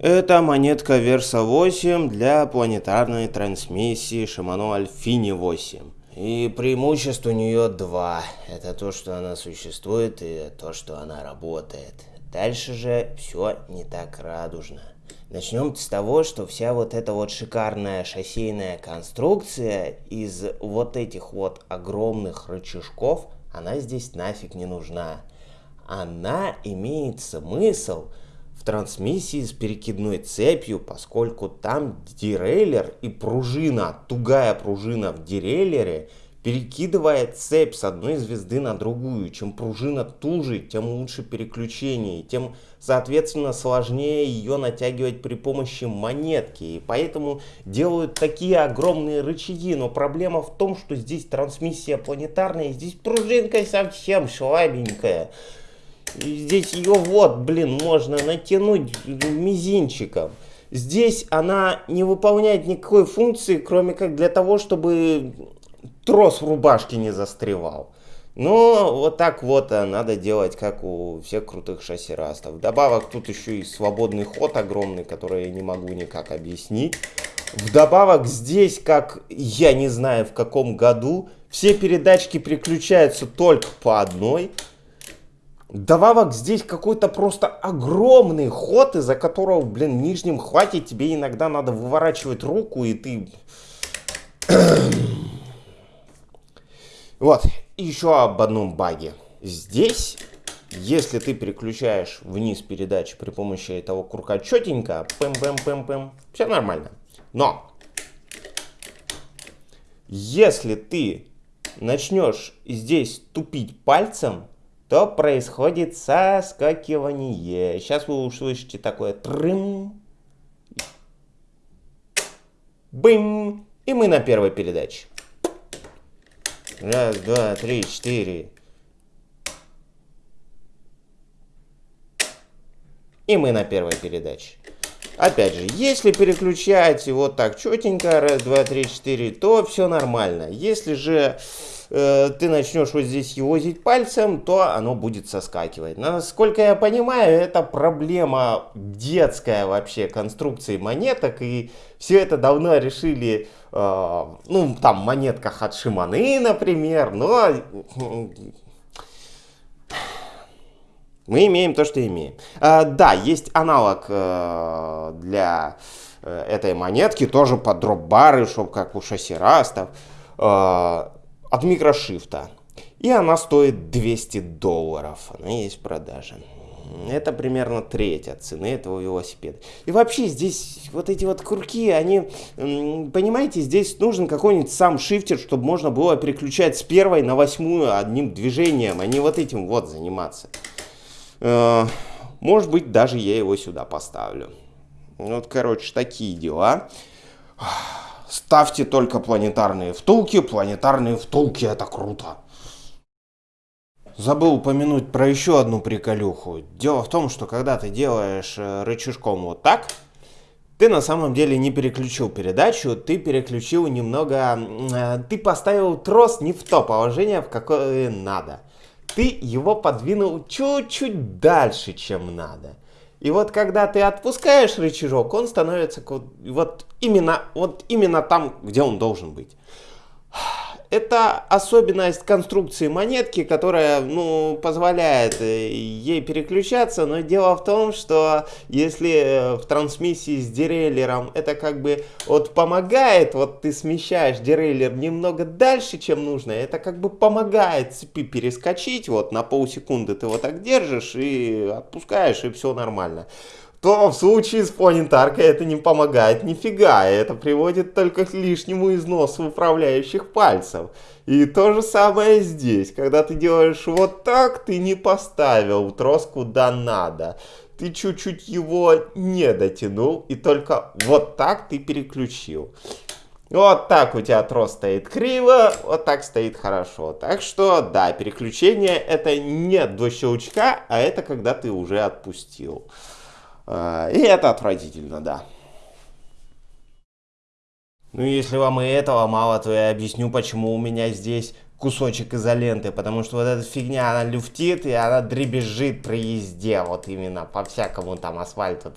Это монетка Верса 8 для планетарной трансмиссии Shimano Alfini 8. И преимуществ у нее два. Это то, что она существует, и то, что она работает. Дальше же все не так радужно. Начнем с того, что вся вот эта вот шикарная шоссейная конструкция из вот этих вот огромных рычажков, она здесь нафиг не нужна. Она имеет смысл в трансмиссии с перекидной цепью, поскольку там дереллер и пружина, тугая пружина в дереллере перекидывает цепь с одной звезды на другую. Чем пружина туже, тем лучше переключение, тем, соответственно, сложнее ее натягивать при помощи монетки. И поэтому делают такие огромные рычаги. Но проблема в том, что здесь трансмиссия планетарная, здесь пружинка совсем слабенькая. Здесь ее вот, блин, можно натянуть мизинчиком. Здесь она не выполняет никакой функции, кроме как для того, чтобы трос в рубашке не застревал. Но вот так вот надо делать, как у всех крутых шассирастов. Вдобавок тут еще и свободный ход огромный, который я не могу никак объяснить. Вдобавок здесь, как я не знаю в каком году, все передачки переключаются только по одной. Добавок здесь какой-то просто огромный ход, из-за которого, блин, в нижнем хвате тебе иногда надо выворачивать руку, и ты... вот, еще об одном баге. Здесь, если ты переключаешь вниз передачи при помощи этого курка четенько, пэм-пэм-пэм-пэм, все нормально. Но, если ты начнешь здесь тупить пальцем, то происходит соскакивание. Сейчас вы услышите такое трым. Бым. И мы на первой передаче. Раз, два, три, четыре. И мы на первой передаче. Опять же, если переключать вот так четенько, раз, два, три, четыре, то все нормально. Если же Э, ты начнешь вот здесь возить пальцем, то оно будет соскакивать. Насколько я понимаю, это проблема детская вообще конструкции монеток, и все это давно решили, э, ну, там, монетках от Шиманы, например, но мы имеем то, что имеем. А, да, есть аналог э, для э, этой монетки, тоже под дроп-бары, чтобы как у шассирастов. Э, от микрошифта. И она стоит 200 долларов. Она есть в продаже. Это примерно треть от цены этого велосипеда. И вообще здесь вот эти вот курки, они, понимаете, здесь нужен какой-нибудь сам шифтер, чтобы можно было переключать с первой на восьмую одним движением, а не вот этим вот заниматься. Э, может быть, даже я его сюда поставлю. Вот, короче, такие дела. Ставьте только планетарные втулки. Планетарные втулки это круто. Забыл упомянуть про еще одну приколюху. Дело в том, что когда ты делаешь э, рычажком вот так, ты на самом деле не переключил передачу, ты переключил немного... Э, ты поставил трос не в то положение, в какое надо. Ты его подвинул чуть-чуть дальше, чем надо. И вот когда ты отпускаешь рычажок, он становится вот именно, вот именно там, где он должен быть. Это особенность конструкции монетки, которая ну, позволяет э, ей переключаться, но дело в том, что если э, в трансмиссии с дереллером это как бы вот помогает, вот ты смещаешь дереллер немного дальше, чем нужно, это как бы помогает цепи перескочить, вот на полсекунды ты вот так держишь и отпускаешь, и все нормально то в случае с планетаркой это не помогает нифига, это приводит только к лишнему износу управляющих пальцев. И то же самое здесь, когда ты делаешь вот так, ты не поставил трос куда надо. Ты чуть-чуть его не дотянул, и только вот так ты переключил. Вот так у тебя трос стоит криво, вот так стоит хорошо. Так что, да, переключение это не до щелчка, а это когда ты уже отпустил. А, и это отвратительно, да. Ну, если вам и этого мало, то я объясню, почему у меня здесь кусочек изоленты, потому что вот эта фигня, она люфтит, и она дребезжит при езде, вот именно по всякому там асфальту.